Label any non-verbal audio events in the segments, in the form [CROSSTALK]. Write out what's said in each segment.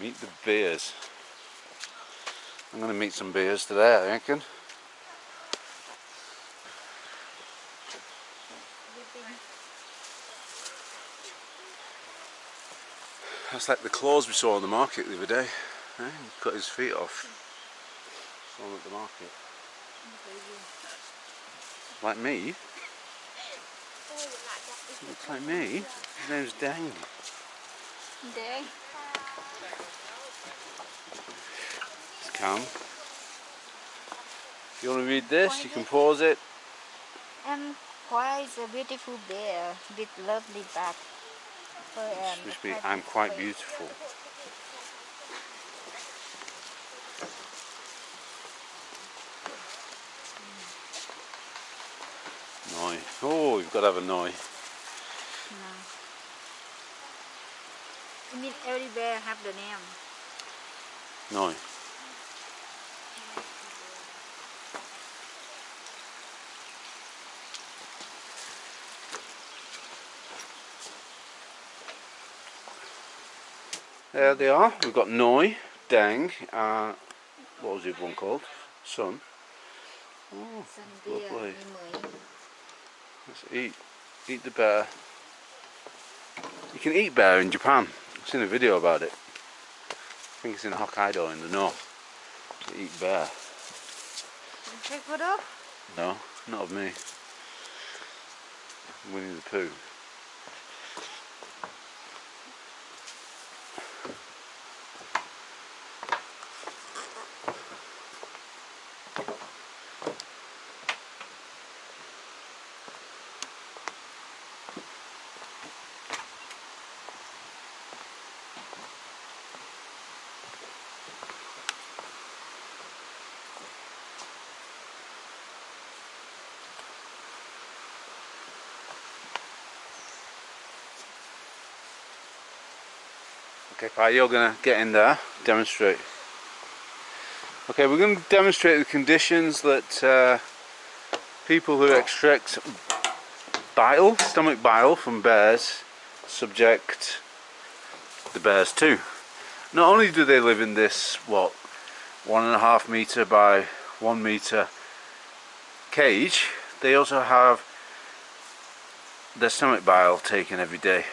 Meet the bears. I'm going to meet some bears today, I reckon. That's like the claws we saw on the market the other day. Eh? He cut his feet off. Saw at the market. Like me? Looks like me. His name's Dang. Dang. Calm. If you want to read this, you can pause it. And why is a beautiful bear with lovely back? For, um, I'm quite beautiful. Noi. Oh, you've got to have a noi. No. I mean, every bear have the name. Noi. There they are. We've got Noi, Dang, uh, what was the other one called? Sun. Oh, Lovely. let's eat. Eat the bear. You can eat bear in Japan. I've seen a video about it. I think it's in Hokkaido in the north. They eat bear. You Take photo? No, not of me. Winnie the Pooh. Okay, Pi, you're gonna get in there, demonstrate. Okay, we're going to demonstrate the conditions that uh, people who extract bile, stomach bile from bears, subject the bears to. Not only do they live in this, what, one and a half meter by one meter cage, they also have their stomach bile taken every day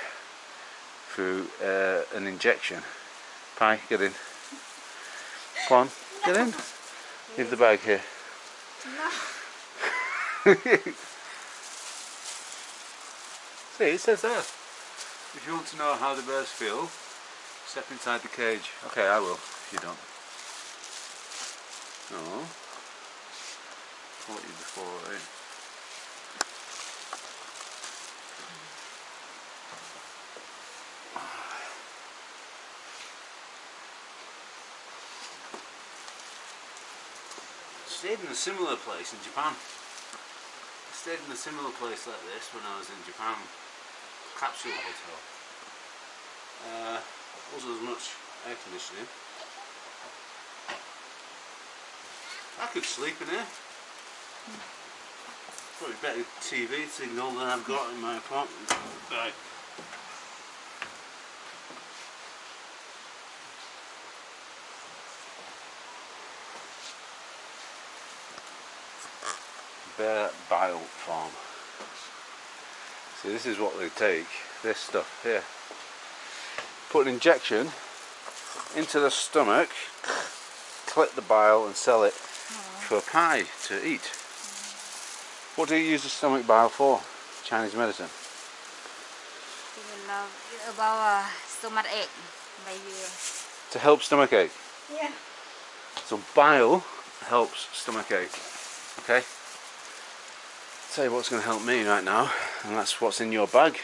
through uh, an injection. Pi, get in. Come on, get in. Leave the bag here. No. [LAUGHS] See, it says there. If you want to know how the birds feel, step inside the cage. Okay, I will, if you don't. No. Caught you before, eh? Stayed in a similar place in Japan. I stayed in a similar place like this when I was in Japan. Capsule hotel. Uh, wasn't as much air conditioning. I could sleep in here. Probably better TV signal than I've got in my apartment. Right. Bear Bile Farm. So this is what they take, this stuff here. Put an injection into the stomach, collect the bile and sell it for a pie to eat. What do you use the stomach bile for? Chinese medicine. About uh, stomach ache. To help stomach ache. Yeah. So bile helps stomach ache. Okay? Tell you what's going to help me right now, and that's what's in your bag.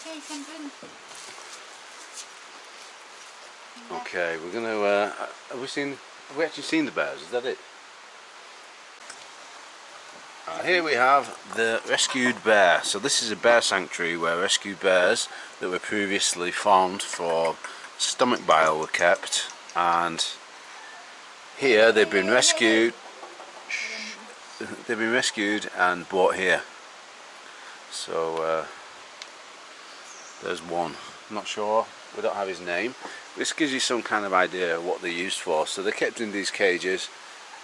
Okay, you can drink. Okay, we're going to. Uh, have we seen? Have we actually seen the bears? Is that it? Uh, here we have the rescued bear. So this is a bear sanctuary where rescued bears that were previously farmed for stomach bile were kept, and here they've been rescued. [LAUGHS] They've been rescued and brought here. So uh, there's one. I'm not sure. We don't have his name. This gives you some kind of idea of what they're used for. So they're kept in these cages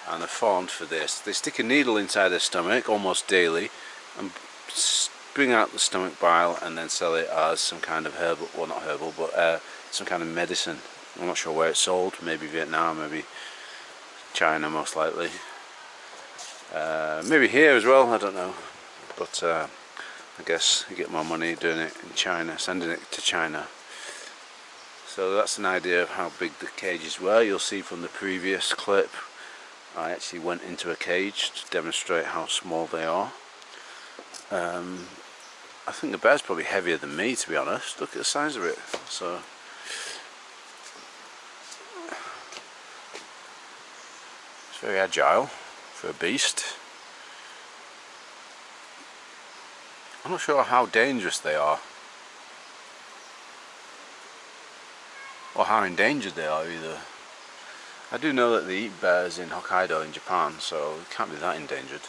and they're formed for this. They stick a needle inside their stomach almost daily and bring out the stomach bile and then sell it as some kind of herbal, well not herbal, but uh, some kind of medicine. I'm not sure where it's sold, maybe Vietnam, maybe China most likely. Uh, maybe here as well, I don't know. But uh, I guess you get more money doing it in China, sending it to China. So that's an idea of how big the cages were. You'll see from the previous clip I actually went into a cage to demonstrate how small they are. Um, I think the bear's probably heavier than me to be honest. Look at the size of it. So very agile for a beast. I'm not sure how dangerous they are. Or how endangered they are either. I do know that they eat bears in Hokkaido in Japan, so it can't be that endangered.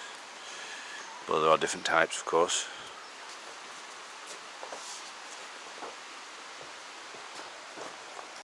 But there are different types of course.